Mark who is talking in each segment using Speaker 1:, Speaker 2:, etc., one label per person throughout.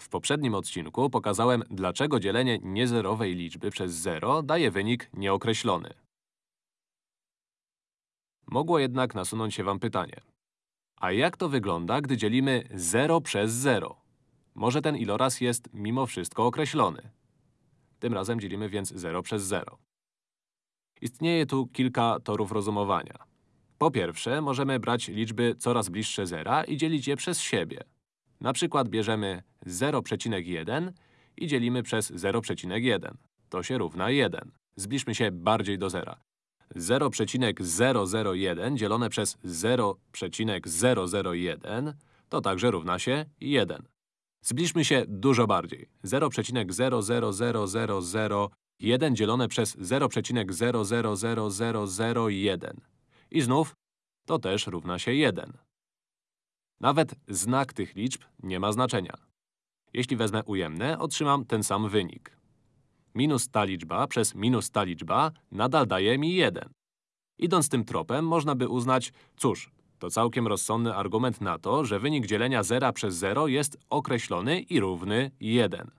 Speaker 1: W poprzednim odcinku pokazałem, dlaczego dzielenie niezerowej liczby przez 0 daje wynik nieokreślony. Mogło jednak nasunąć się wam pytanie. A jak to wygląda, gdy dzielimy 0 przez 0? Może ten iloraz jest mimo wszystko określony. Tym razem dzielimy więc 0 przez 0. Istnieje tu kilka torów rozumowania. Po pierwsze, możemy brać liczby coraz bliższe zera i dzielić je przez siebie. Na przykład bierzemy 0,1 i dzielimy przez 0,1. To się równa 1. Zbliżmy się bardziej do zera. 0,001 dzielone przez 0,001 to także równa się 1. Zbliżmy się dużo bardziej. 0,000001 dzielone przez 0,000001. I znów to też równa się 1. Nawet znak tych liczb nie ma znaczenia. Jeśli wezmę ujemne, otrzymam ten sam wynik. Minus ta liczba przez minus ta liczba nadal daje mi 1. Idąc tym tropem, można by uznać, cóż, to całkiem rozsądny argument na to, że wynik dzielenia zera przez 0 jest określony i równy 1.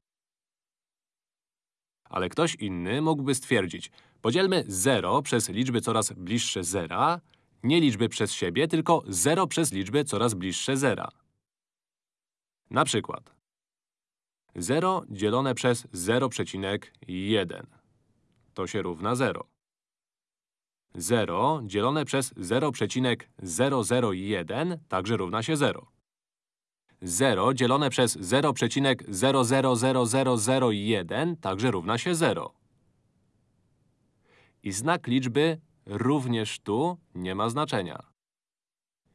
Speaker 1: Ale ktoś inny mógłby stwierdzić, podzielmy 0 przez liczby coraz bliższe zera, nie liczby przez siebie, tylko 0 przez liczby coraz bliższe zera. Na przykład 0 dzielone przez 0,1 to się równa 0. 0 dzielone przez 0,001 także równa się 0. 0 dzielone przez 0,000001 także równa się 0. I znak liczby również tu nie ma znaczenia.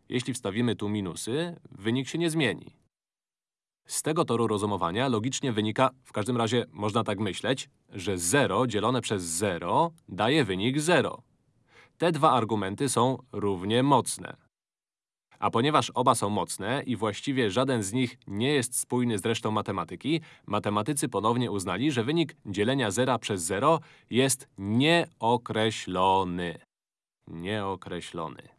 Speaker 1: Jeśli wstawimy tu minusy, wynik się nie zmieni. Z tego toru rozumowania logicznie wynika, w każdym razie można tak myśleć, że 0 dzielone przez 0 daje wynik 0. Te dwa argumenty są równie mocne. A ponieważ oba są mocne i właściwie żaden z nich nie jest spójny z resztą matematyki, matematycy ponownie uznali, że wynik dzielenia zera przez 0 jest nieokreślony. Nieokreślony.